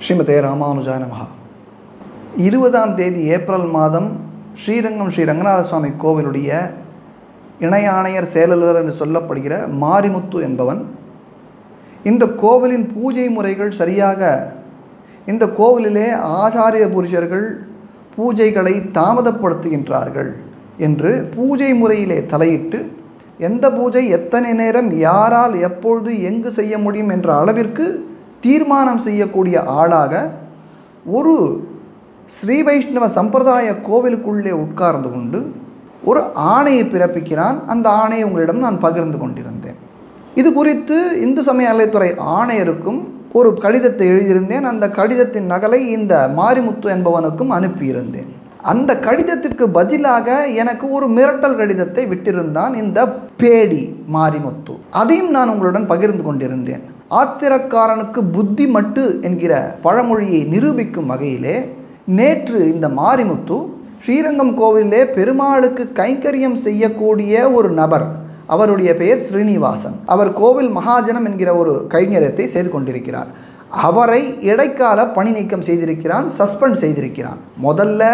ஸ்ரீமதே ராமானுஜாய நமகா இருபதாம் தேதி ஏப்ரல் மாதம் ஸ்ரீரங்கம் ஸ்ரீ ரங்கநாத சுவாமி கோவிலுடைய இணை ஆணையர் செயலர் என்று சொல்லப்படுகிற மாரிமுத்து என்பவன் இந்த கோவிலின் பூஜை முறைகள் சரியாக இந்த கோவிலிலே ஆச்சாரிய புருஷர்கள் பூஜைகளை தாமதப்படுத்துகின்றார்கள் என்று பூஜை முறையிலே தலையிட்டு எந்த பூஜை எத்தனை நேரம் யாரால் எப்பொழுது எங்கு செய்ய முடியும் என்ற அளவிற்கு தீர்மானம் செய்யக்கூடிய ஆளாக ஒரு ஸ்ரீ வைஷ்ணவ சம்பிரதாய கோவிலுக்குள்ளே உட்கார்ந்து கொண்டு ஒரு ஆணையை பிறப்பிக்கிறான். அந்த ஆணையை உங்களிடம் நான் பகிர்ந்து கொண்டிருந்தேன். இது குறித்து இந்து சமய அலைத்துறை ஆணையருக்கும் ஒரு கடிதத்தை எழுதியிருந்தேன். அந்த கடிதத்தின் நகலை இந்த மாரிமுத்து என்பவனுக்கும் அனுப்பியிருந்தேன். அந்த கடிதத்திற்கு பதிலாக எனக்கு ஒரு மிரட்டல் கடிதத்தை விட்டிருந்தான் இந்த பேடி மாரிமுத்து. அதையும் நான் உங்களுடன் பகிர்ந்து கொண்டிருந்தேன். ஆத்திரக்காரனுக்கு புத்தி மட்டு என்கிற பழமொழியை நிரூபிக்கும் வகையிலே நேற்று இந்த மாரிமுத்து ஸ்ரீரங்கம் கோவிலே பெருமாளுக்கு கைங்கரியம் செய்யக்கூடிய ஒரு நபர் அவருடைய பெயர் ஸ்ரீனிவாசன். அவர் கோவில் மகாஜனம் என்கிற ஒரு கைங்கரியத்தை செய்து கொண்டிருக்கிறார். அவரை இடைக்கால பணி நீக்கம் செய்திருக்கிறான் சஸ்பெண்ட் செய்திருக்கிறான். முதல்ல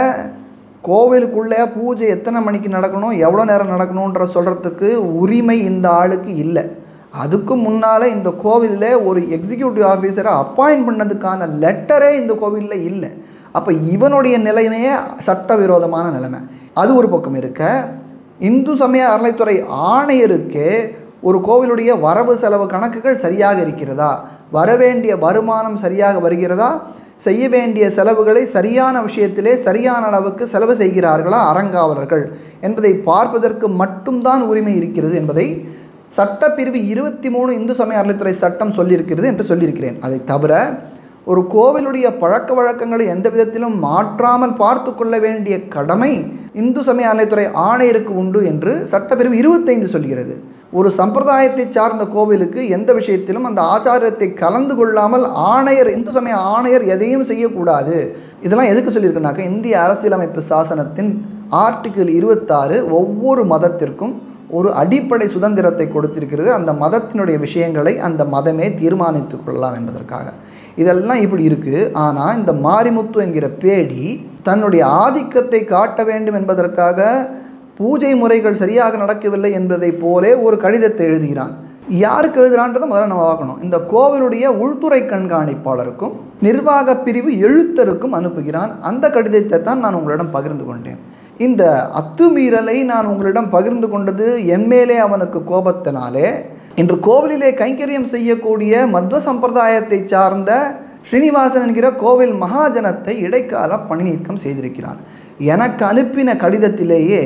கோவிலுக்குள்ளே பூஜை எத்தனை மணிக்கு நடக்கணும் எவ்வளோ நேரம் நடக்கணுன்ற சொல்கிறதுக்கு உரிமை இந்த ஆளுக்கு இல்லை. அதுக்கு முன்னால் இந்த கோவிலில் ஒரு எக்ஸிக்யூட்டிவ் ஆஃபீஸரை அப்பாயின்ட் பண்ணதுக்கான லெட்டரே இந்த கோவிலில் இல்லை. அப்போ இவனுடைய நிலைமையே சட்டவிரோதமான நிலைமை. அது ஒரு பக்கம் இருக்க இந்து சமய அறநிலைத்துறை ஆணையருக்கு ஒரு கோவிலுடைய வரவு செலவு கணக்குகள் சரியாக இருக்கிறதா? வரவேண்டிய வருமானம் சரியாக வருகிறதா? செய்ய வேண்டிய செலவுகளை சரியான விஷயத்திலே சரியான அளவுக்கு செலவு செய்கிறார்களா? அறங்காவலர்கள். என்பதை பார்ப்பதற்கு மட்டும்தான் உரிமை இருக்கிறது என்பதை சட்டப்பிரிவு இருபத்தி மூணு இந்து சமய அறநிலைத்துறை சட்டம் சொல்லியிருக்கிறது என்று சொல்லியிருக்கிறேன். அதை தவிர ஒரு கோவிலுடைய பழக்க வழக்கங்களை எந்த விதத்திலும் மாற்றாமல் பார்த்து கொள்ள வேண்டிய கடமை இந்து சமய அறநிலைத்துறை ஆணையருக்கு உண்டு என்று சட்டப்பிரிவு இருபத்தைந்து சொல்கிறது. ஒரு சம்பிரதாயத்தை சார்ந்த கோவிலுக்கு எந்த விஷயத்திலும் அந்த ஆச்சாரத்தை கலந்து கொள்ளாமல் ஆணையர் இந்து சமய ஆணையர் எதையும் செய்யக்கூடாது. இதெல்லாம் எதுக்கு சொல்லியிருக்குனாக்கா இந்திய அரசியலமைப்பு சாசனத்தின் ஆர்டிக்கிள் இருபத்தாறு ஒவ்வொரு மதத்திற்கும் ஒரு அடிப்படை சுதந்திரத்தை கொடுத்திருக்கிறது. அந்த மதத்தினுடைய விஷயங்களை அந்த மதமே தீர்மானித்து கொள்ளலாம் என்பதற்காக. இதெல்லாம் இப்படி இருக்குது ஆனால் இந்த மாரிமுத்து என்கிற பேடி தன்னுடைய ஆதிக்கத்தை காட்ட வேண்டும் என்பதற்காக பூஜை முறைகள் சரியாக நடக்கவில்லை என்பதைப் போலே ஒரு கடிதத்தை எழுதுகிறான். யாருக்கு எழுதுறான்றதை முதல்ல நம்ம பார்க்கணும். இந்த கோவிலுடைய உள்துறை கண்காணிப்பாளருக்கும் நிர்வாக பிரிவு எழுத்தருக்கும் அனுப்புகிறான். அந்த கடிதத்தை தான் நான் உங்களிடம் பகிர்ந்து கொண்டேன். இந்த அத்துமீறலை நான் உங்களிடம் பகிர்ந்து கொண்டது எம்மேலே அவனுக்கு கோபத்தினாலே இன்று கோவிலிலே கைங்கரியம் செய்யக்கூடிய மத்வ சம்பிரதாயத்தை சார்ந்த ஸ்ரீனிவாசன் என்கிற கோவில் மகாஜனத்தை இடைக்கால பணி நீக்கம் செய்திருக்கிறான். எனக்கு அனுப்பின கடிதத்திலேயே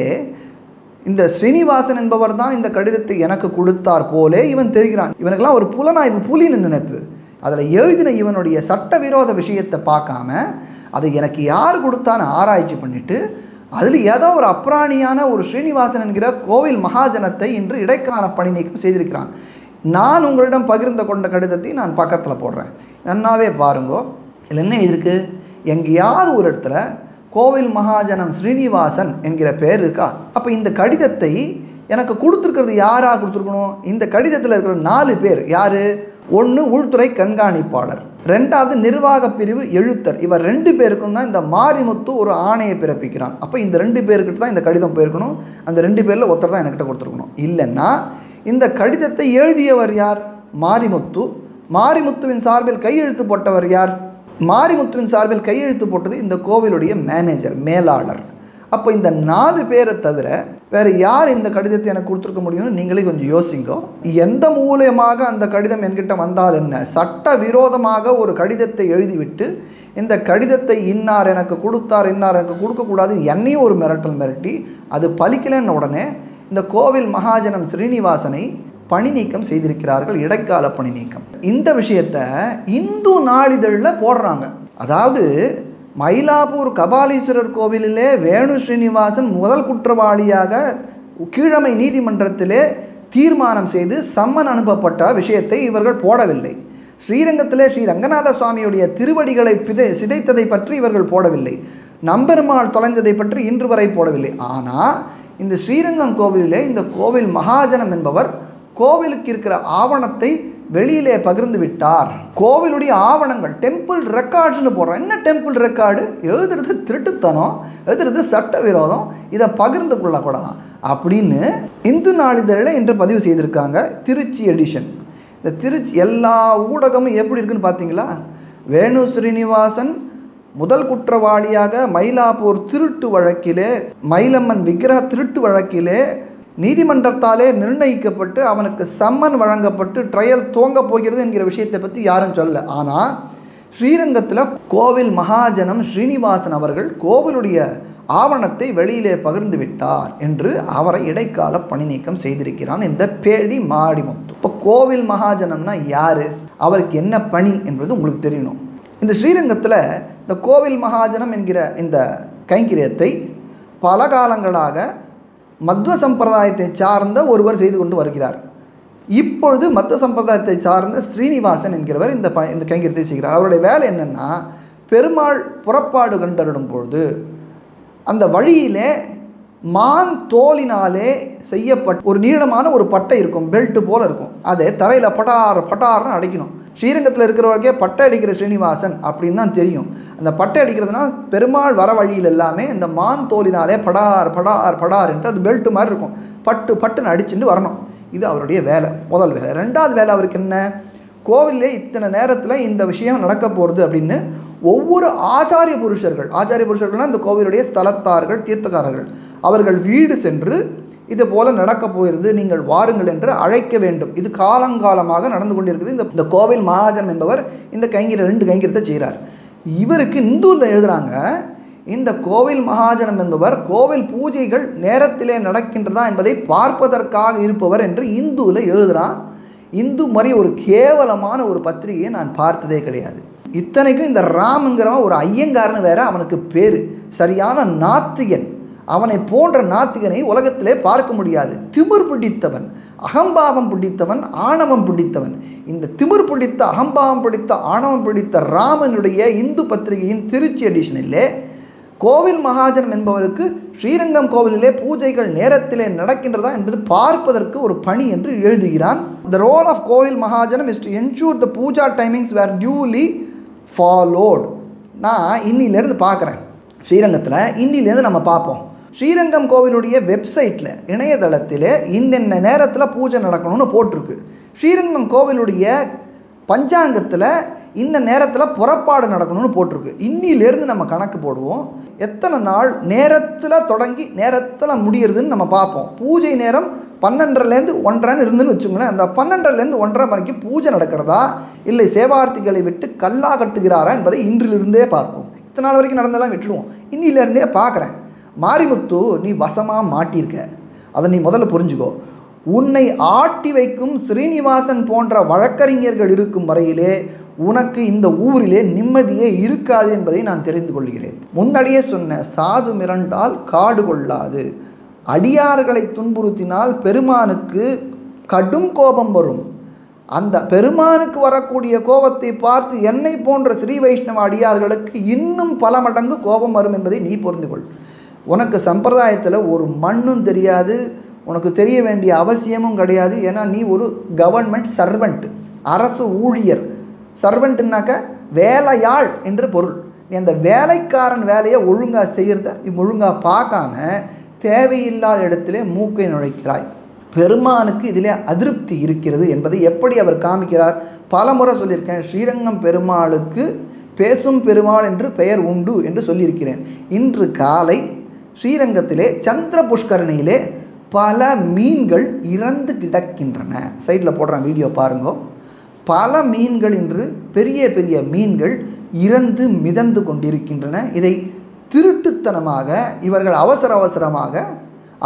இந்த ஸ்ரீனிவாசன் என்பவர் தான் இந்த கடிதத்தை எனக்கு கொடுத்தார் போலே இவன் தெரிகிறான். இவனுக்கெல்லாம் ஒரு புலனாய்வு புலின்னு நினைப்பு. அதில் எழுதின இவனுடைய சட்டவிரோத விஷயத்தை பார்க்காம அதை எனக்கு யார் கொடுத்தான்னு ஆராய்ச்சி பண்ணிட்டு அதில் ஏதோ ஒரு அப்ராணியான ஒரு ஸ்ரீனிவாசன் என்கிற கோவில் மகாஜனத்தை இன்று இடைக்கால பணி நீக்கம் செய்திருக்கிறான். நான் உங்களிடம் பகிர்ந்து கொண்ட கடிதத்தை நான் பக்கத்தில் போடுறேன். நன்னாவே பாருங்கோ. இதில் என்ன இருக்குது எங்கேயாவது ஒரு இடத்துல கோவில் மகாஜனம் ஸ்ரீனிவாசன் என்கிற பேர் இருக்கா? அப்போ இந்த கடிதத்தை எனக்கு கொடுத்துருக்கிறது யாராக கொடுத்துருக்கணும்? இந்த கடிதத்தில் இருக்கிற நாலு பேர் யார்? ஒன்று உள்துறை கண்காணிப்பாளர் ரெண்டாவது நிர்வாக பிரிவு எழுத்தர். இவர் ரெண்டு பேருக்கும் தான் இந்த மாரிமுத்து ஒரு ஆணையை பிறப்பிக்கிறான். அப்போ இந்த ரெண்டு பேர்கிட்ட தான் இந்த கடிதம் போயிருக்கணும். அந்த ரெண்டு பேரில் ஒருத்தர் தான் என்கிட்ட கொடுத்துருக்கணும். இல்லைன்னா இந்த கடிதத்தை எழுதியவர் யார்? மாரிமுத்து. மாரிமுத்துவின் சார்பில் கையெழுத்து போட்டவர் யார்? மாரிமுத்துவின் சார்பில் கையெழுத்து போட்டது இந்த கோவிலுடைய மேனேஜர் மேலாளர். அப்போ இந்த நாலு பேரை தவிர வேறு யார் இந்த கடிதத்தை எனக்கு கொடுத்துருக்க முடியும்னு நீங்களே கொஞ்சம் யோசிங்கோ. எந்த மூலியமாக அந்த கடிதம் என்கிட்ட வந்தால் என்ன? சட்ட விரோதமாக ஒரு கடிதத்தை எழுதிவிட்டு இந்த கடிதத்தை இன்னார் எனக்கு கொடுத்தார் இன்னார் எனக்கு கொடுக்கக்கூடாது என்னையும் ஒரு மிரட்டல் மிரட்டி அது பலிக்கலன்னு உடனே இந்த கோவில் மகாஜனம் ஸ்ரீனிவாசனை பணி நீக்கம் செய்திருக்கிறார்கள் இடைக்கால பணி நீக்கம். இந்த விஷயத்தை இந்து நாளிதழில் போடுறாங்க. அதாவது மயிலாப்பூர் கபாலீஸ்வரர் கோவிலிலே வேணு ஸ்ரீனிவாசன் முதல் குற்றவாளியாக கீழமை நீதிமன்றத்திலே தீர்மானம் செய்து சம்மன் அனுப்பப்பட்ட விஷயத்தை இவர்கள் போடவில்லை. ஸ்ரீரங்கத்திலே ஸ்ரீ ரங்கநாத சுவாமியுடைய திருவடிகளை பிதை சிதைத்ததை பற்றி இவர்கள் போடவில்லை. நம்பெருமாள் தொலைந்ததை பற்றி இன்று வரை போடவில்லை. ஆனால் இந்த ஸ்ரீரங்கம் கோவிலிலே இந்த கோவில் மகாஜனம் என்பவர் கோவிலுக்கு இருக்கிற ஆவணத்தை வெளியிலே பகிர்ந்து விட்டார். கோவிலுடைய ஆவணங்கள் டெம்பிள் ரெக்கார்ட்ஸ்னு போடுறோம். என்ன டெம்பிள் ரெக்கார்டு எழுதுறது திருட்டுத்தனம் எழுதுறது சட்டவிரோதம். இதை பகிர்ந்து கொள்ளக்கூடாது அப்படின்னு இந்து நாளிதழில் இன்று பதிவு செய்திருக்காங்க திருச்சி எடிஷன் இந்த திருச்சி எல்லா ஊடகமும் எப்படி இருக்குன்னு பார்த்தீங்களா? வேணு ஸ்ரீனிவாசன் முதல் குற்றவாளியாக மயிலாப்பூர் திருட்டு வழக்கிலே மயிலம்மன் விக்கிரக திருட்டு வழக்கிலே நீதிமன்றத்தாலே நிர்ணயிக்கப்பட்டு அவனுக்கு சம்மன் வழங்கப்பட்டு ட்ரையல் துவங்க போகிறது என்கிற விஷயத்தை பற்றி யாரும் சொல்ல ஆனால் ஸ்ரீரங்கத்தில் கோவில் மகாஜனம் ஸ்ரீனிவாசன் அவர்கள் கோவிலுடைய ஆவணத்தை வெளியிலே பகிர்ந்து விட்டார் என்று அவரை இடைக்கால பணி நீக்கம் செய்திருக்கிறான் இந்த பேடி மாடிமுத்து இப்போ கோவில் மகாஜனம்னா யார்? அவருக்கு என்ன பணி என்பது உங்களுக்கு தெரியணும். இந்த ஸ்ரீரங்கத்தில் இந்த கோவில் மகாஜனம் என்கிற இந்த கைங்கிரியத்தை பல காலங்களாக மத்வ சம்பிரதாயத்தை சார்ந்த ஒருவர் செய்து கொண்டு வருகிறார். இப்பொழுது மத்வ சம்பிரதாயத்தை சார்ந்த ஸ்ரீனிவாசன் என்கிறவர் இந்த ப இந்த கைங்கரியத்தை செய்கிறார். அவருடைய வேலை என்னென்னா பெருமாள் புறப்பாடு கண்டறிடும் பொழுது அந்த வழியிலே மான் தோலினாலே செய்யப்பட்ட ஒரு நீளமான ஒரு பட்டை இருக்கும் பெல்ட்டு போல் இருக்கும். அதை தரையில் பட்டார் பட்டார்னு அடைக்கணும். ஸ்ரீரங்கத்தில் இருக்கிறவருக்கே பட்டை அடிக்கிற ஸ்ரீனிவாசன் அப்படின்னு தான் தெரியும். அந்த பட்டை அடிக்கிறதுனா பெருமாள் வர வழியில் எல்லாமே இந்த மான் தோலினாலே படார் படார் படார் என்று அது பெல்ட்டு மாதிரி இருக்கும். பட்டு பட்டுன்னு அடிச்சுட்டு வரணும். இது அவருடைய வேலை முதல் வேலை. ரெண்டாவது வேலை அவருக்கு என்ன? கோவிலே இத்தனை நேரத்தில் இந்த விஷயம் நடக்க போகிறது அப்படின்னு ஒவ்வொரு ஆச்சாரிய புருஷர்கள் ஆச்சாரிய புருஷர்கள்னால் இந்த கோவிலுடைய ஸ்தலத்தார்கள் தீர்த்தக்காரர்கள். அவர்கள் வீடு சென்று இது போல நடக்க போகிறது நீங்கள் வாருங்கள் என்று அழைக்க வேண்டும். இது காலங்காலமாக நடந்து கொண்டிருக்குது இந்த இந்த கோவில் மகாஜன் என்பவர் இந்த கைங்கிற ரெண்டு கைங்கரியத்தை செய்கிறார். இவருக்கு இந்துவில் எழுதுகிறாங்க இந்த கோவில் மகாஜனம் என்பவர் கோவில் பூஜைகள் நேரத்திலே நடக்கின்றதா என்பதை பார்ப்பதற்காக இருப்பவர் என்று இந்துவில் எழுதுகிறான் இந்து மாதிரி ஒரு கேவலமான ஒரு பத்திரிகையை நான் பார்த்ததே கிடையாது. இத்தனைக்கும் இந்த ராம்ங்கிறவன் ஒரு ஐயங்காரன்னு வேற அவனுக்கு பேர். சரியான நாத்திகன். அவனை போன்ற நாத்திகனை உலகத்திலே பார்க்க முடியாது. திமிர் பிடித்தவன் அகம்பாவம் பிடித்தவன் ஆணவம் பிடித்தவன். இந்த திமிர் பிடித்த அகம்பாவம் பிடித்த ஆணவம் பிடித்த ராமனுடைய இந்து பத்திரிகையின் திருச்சி எடிஷனிலே கோவில் மகாஜனம் என்பவருக்கு ஸ்ரீரங்கம் கோவிலிலே பூஜைகள் நேரத்திலே நடக்கின்றதா என்பது பார்ப்பதற்கு ஒரு பணி என்று எழுதுகிறான். த ரோல் ஆஃப் கோவில் மகாஜனம் is to ensure the puja timings were duly followed நான் இன்னிலேருந்து பார்க்குறேன். ஸ்ரீரங்கத்தில் இன்னிலேருந்து நம்ம பார்ப்போம். ஸ்ரீரங்கம் கோவிலுடைய வெப்சைட்டில் இணையதளத்தில் இந்தென்ன நேரத்தில் பூஜை நடக்கணும்னு போட்டிருக்கு. ஸ்ரீரங்கம் கோவிலுடைய பஞ்சாங்கத்தில் இந்த நேரத்தில் புறப்பாடு நடக்கணும்னு போட்டிருக்கு. இன்னிலேருந்து நம்ம கணக்கு போடுவோம். எத்தனை நாள் நேரத்தில் தொடங்கி நேரத்தில் முடியறதுன்னு நம்ம பார்ப்போம். பூஜை நேரம் பன்னெண்டரைலேருந்து ஒன்றரைன்னு இருந்துன்னு வச்சுங்களேன் அந்த பன்னெண்டரைலேருந்து ஒன்றரை மணிக்கு பூஜை நடக்கிறதா இல்லை சேவார்த்திகளை விட்டு கல்லா கட்டுகிறாரா என்பதை இன்றிலிருந்தே பார்ப்போம். இத்தனை நாள் வரைக்கும் நடந்தெல்லாம் விட்டுடுவோம். இன்னிலேருந்தே பார்க்குறேன். மாரிமுத்து நீ வசமாக மாட்டியிருக்க. அதை நீ முதல்ல புரிஞ்சுக்கோ. உன்னை ஆட்டி வைக்கும் ஸ்ரீனிவாசன் போன்ற வழக்கறிஞர்கள் இருக்கும் வரையிலே உனக்கு இந்த ஊரிலே நிம்மதியே இருக்காது என்பதை நான் தெரிந்து கொள்கிறேன். முன்னாடியே சொன்ன சாது மிரண்டால் காடு கொள்ளாது. அடியார்களை துன்புறுத்தினால் பெருமானுக்கு கடும் கோபம் வரும். அந்த பெருமானுக்கு வரக்கூடிய கோபத்தை பார்த்து என்னை போன்ற ஸ்ரீ வைஷ்ணவ அடியார்களுக்கு இன்னும் பல மடங்கு கோபம் வரும் என்பதை நீ புரிந்து கொள் உனக்கு சம்பிரதாயத்தில் ஒரு மண்ணும் தெரியாது உனக்கு தெரிய வேண்டிய அவசியமும் கிடையாது. ஏன்னா நீ ஒரு கவர்மெண்ட் சர்வெண்ட் அரசு ஊழியர். சர்வெண்ட்டுனாக்க வேலையாள் என்று பொருள். நீ அந்த வேலைக்காரன் வேலையை ஒழுங்காக செய்கிறத நீ ஒழுங்காக பார்க்காம தேவையில்லாத இடத்துல மூக்கை நுழைக்கிறாய். பெருமானுக்கு இதிலே அதிருப்தி இருக்கிறது என்பதை எப்படி அவர் காமிக்கிறார்? பல முறை சொல்லியிருக்கேன் ஸ்ரீரங்கம் பெருமாளுக்கு பேசும் பெருமாள் என்று பெயர் உண்டு என்று சொல்லியிருக்கிறேன். இன்று காலை ஸ்ரீரங்கத்திலே சந்திர புஷ்கரணியிலே பல மீன்கள் இறந்து கிடக்கின்றன. சைடில் போடுறேன் வீடியோ பாருங்க. பல மீன்கள் இன்று பெரிய பெரிய மீன்கள் இறந்து மிதந்து கொண்டிருக்கின்றன. இதை திருட்டுத்தனமாக இவர்கள் அவசர அவசரமாக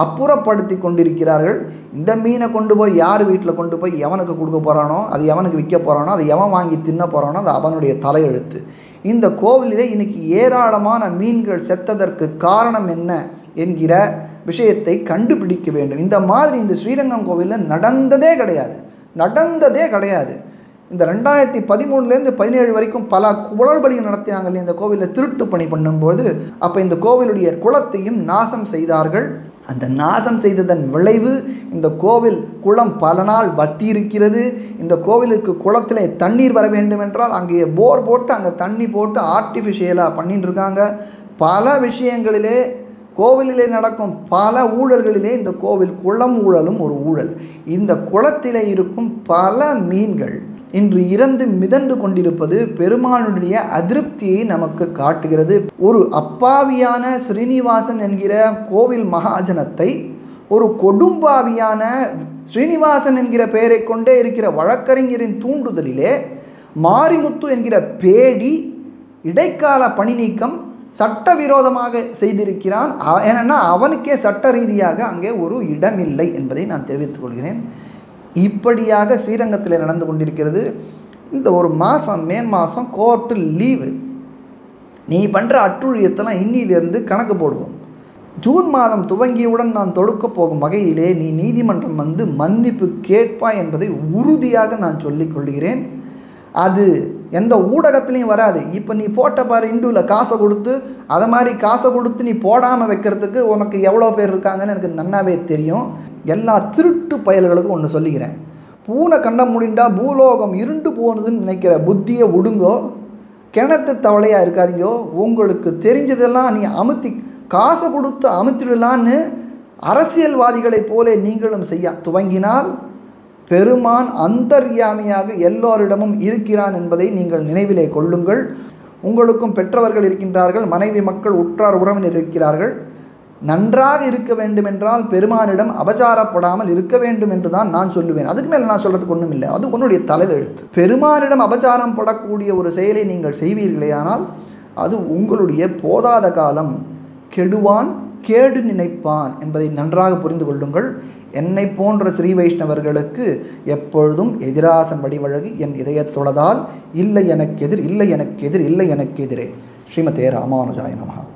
அப்புறப்படுத்தி கொண்டிருக்கிறார்கள். இந்த மீனை கொண்டு போய் யார் வீட்டில் கொண்டு போய் எவனுக்கு கொடுக்க போகிறானோ அது எவனுக்கு விற்க போகிறானோ அது எவன் வாங்கி தின்ன போகிறானோ அது அவனுடைய தலையெழுத்து. இந்த கோவிலிலே இன்னைக்கு ஏராளமான மீன்கள் செத்ததற்கு காரணம் என்ன என்கிற விஷயத்தை கண்டுபிடிக்க வேண்டும். இந்த மாதிரி இந்த ஸ்ரீரங்கம் கோவிலில் நடந்ததே கிடையாது. நடந்ததே கிடையாது. இந்த ரெண்டாயிரத்தி பதிமூணுலேருந்து பதினேழு வரைக்கும் பல குளறுபடிகள் நடத்தினாங்க இந்த கோவிலில் திருட்டு பணி பண்ணும்போது அப்போ இந்த கோவிலுடைய குளத்தையும் நாசம் செய்தார்கள். அந்த நாசம் செய்ததன் விளைவு இந்த கோவில் குளம் பல நாள் வத்தி இருக்கிறது இந்த கோவிலுக்கு குளத்தில் தண்ணீர் வர வேண்டும் என்றால் அங்கே போர் போட்டு அங்கே தண்ணி போட்டு ஆர்டிஃபிஷியலாக பண்ணிட்டு இருக்காங்க பல விஷயங்களிலே கோவிலிலே நடக்கும் பல ஊழல்களிலே இந்த கோவில் குளம் ஊழலும் ஒரு ஊழல். இந்த குளத்திலே இருக்கும் பல மீன்கள் இன்று இறந்து மிதந்து கொண்டிருப்பது பெருமானுடைய அதிருப்தியை நமக்கு காட்டுகிறது. ஒரு அப்பாவியான ஸ்ரீனிவாசன் என்கிற கோவில் மகாஜனத்தை ஒரு கொடும்பாவியான ஸ்ரீனிவாசன் என்கிற பெயரை கொண்டே இருக்கிற வழக்கறிஞரின் தூண்டுதலிலே மாரிமுத்து என்கிற பேடி இடைக்கால பணி நீக்கம் சட்டவிரோதமாக செய்திருக்கிறான். ஏன்னா அவனுக்கே சட்ட ரீதியாக அங்கே ஒரு இடமில்லை என்பதை நான் தெரிவித்துக் கொள்கிறேன். இப்படியாக ஸ்ரீரங்கத்தில் நடந்து கொண்டிருக்கிறது. இந்த ஒரு மாதம் மே மாதம் கோர்ட்டு லீவு நீ பண்ணுற அட்டுழியத்தெல்லாம் இன்னிலிருந்து கணக்கு போடுவோம். ஜூன் மாதம் துவங்கியவுடன் நான் தொடுக்க போகும் வகையிலே நீ நீதிமன்றம் வந்து மன்னிப்பு கேட்பாய் என்பதை உறுதியாக நான் சொல்லிக் கொள்கிறேன். அது எந்த ஊடகத்துலேயும் வராது. இப்போ நீ போட்ட பாரு இண்டுவில் காசை கொடுத்து அதை மாதிரி காசை கொடுத்து நீ போடாமல் வைக்கிறதுக்கு உனக்கு எவ்வளோ பேர் இருக்காங்கன்னு எனக்கு நன்னாவே தெரியும். எல்லா திருட்டு பயல்களுக்கும் ஒன்று சொல்லிக்கிறேன். பூனை கண்ண முடிண்டா பூலோகம் இருண்டு போனதுன்னு நினைக்கிற புத்தியை விடுங்கோ கிணத்து தவளையாக இருக்காதீங்கோ உங்களுக்கு தெரிஞ்சதெல்லாம் நீ அமுத்தி காசை கொடுத்து அமுத்திடலான்னு அரசியல்வாதிகளைப் போல நீங்களும் செய்ய துவங்கினால் பெருமான் அந்தர்யாமியாக எல்லோரிடமும் இருக்கிறான் என்பதை நீங்கள் நினைவிலே கொள்ளுங்கள். உங்களுக்கும் பெற்றவர்கள் இருக்கின்றார்கள் மனைவி மக்கள் உற்றார் உறவினர் இருக்கிறார்கள். நன்றாக இருக்க வேண்டுமென்றால் பெருமானிடம் அபச்சாரப்படாமல் இருக்க வேண்டும் என்று தான் நான் சொல்லுவேன். அதுக்கு மேலே நான் சொல்கிறதுக்கு ஒன்றும் இல்லை. அது உன்னுடைய தலையெழுத்து. பெருமானிடம் அபச்சாரம் படக்கூடிய ஒரு செயலை நீங்கள் செய்வீர்களேயானால் அது உங்களுடைய போதாத காலம். கெடுவான் கேடு நினைப்பான் என்பதை நன்றாக புரிந்து கொள்ளுங்கள். என்னை போன்ற ஸ்ரீ வைஷ்ணவர்களுக்கு எப்பொழுதும் எதிராசன் வடிவழகு என் இதயத் தொழதால் இல்லை எனக்கு எதிர் இல்லை எனக்கு எதிர் இல்லை எனக்கு எதிரே. ஸ்ரீமதே ராமானுஜாய நமஹா.